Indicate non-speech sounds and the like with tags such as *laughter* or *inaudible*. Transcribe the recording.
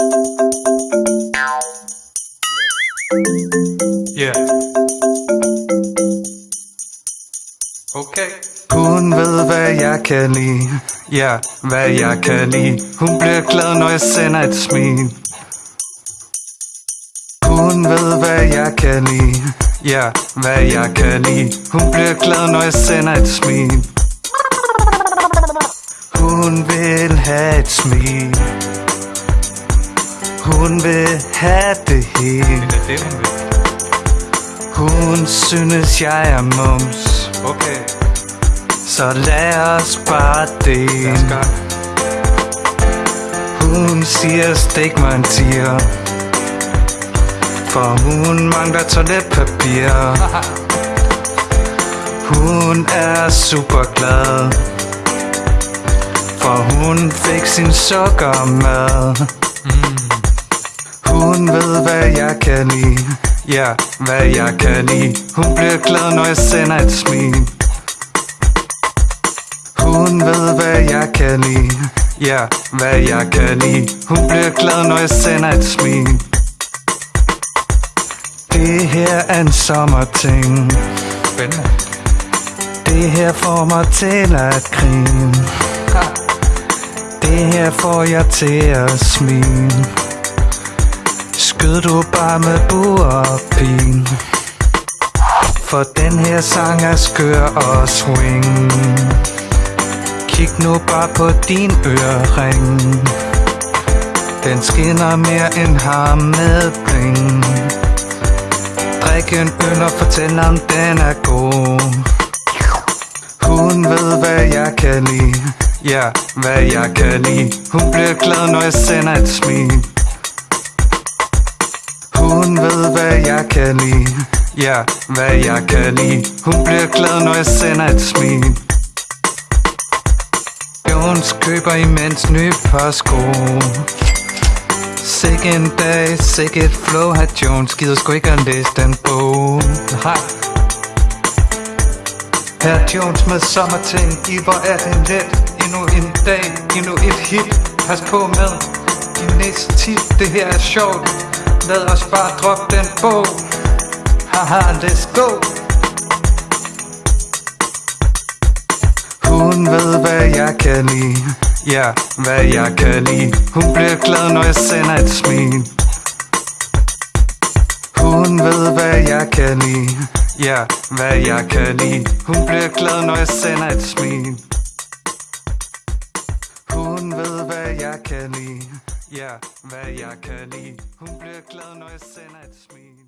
Yeah. Okay. Hun ved, hvad jeg kan lide. Ja, hvad jeg kan lide. Hun bliver glad, når jeg sender et smil. Hun ved, hvad jeg kan lide. Ja, hvad jeg kan lide. Hun bliver glad, når jeg sender et smil. Hun vil have et smil. Hun vil have det hele. Det er det, hun vil. Hun synes, jeg er mums. Okay. Så lad os bare det. Hun siger, stik mig en tiger. For hun mangler toiletpapir. *laughs* Hun er super glad. For hun fik sin sukkermad. Hun ved, hvad jeg kan lide. Ja, hvad jeg kan lide. Hun bliver glad, når jeg sender et smil. Hun ved, hvad jeg kan lide. Ja, hvad jeg kan lide. Hun bliver glad, når jeg sender et smil. Det her er en sommerting. Spændende. Det her får mig til at grine. Det her får jeg til at smile. Skød du bare med burpin og pin. For den her sang er skør og swing. Kig nu bare på din ørering. Den skinner mere end har med bling. Drik en øl og fortæl om den er god. Hun ved, hvad jeg kan lide. Ja, hvad jeg kan lide. Hun bliver glad, når jeg sender et smil. Hun ved, hvad jeg kan lide. Ja, hvad jeg kan lide. Hun bliver glad, når jeg sender et smil. Jones køber imens nye par sko. Sikke en dag, sikke et flow, har Jones gider sgu ikke at læse den bog. Nej. Her Jones med sommerting, i hvor er det let Endnu en dag, endnu et hit Pas på med de næste tip Det her er sjovt Lad os bare drop den bog Haha, let's go Hun ved, hvad jeg kan lide Ja, hvad jeg kan lide Hun bliver glad, når jeg sender et smil hun ved, hvad jeg kan lide. Ja, hvad jeg kan lide. Hun bliver glad, når jeg sender et smil. Hun ved, hvad jeg kan lide. Ja, hvad jeg kan lide. Hun bliver glad, når jeg sender et smil.